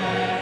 Amen.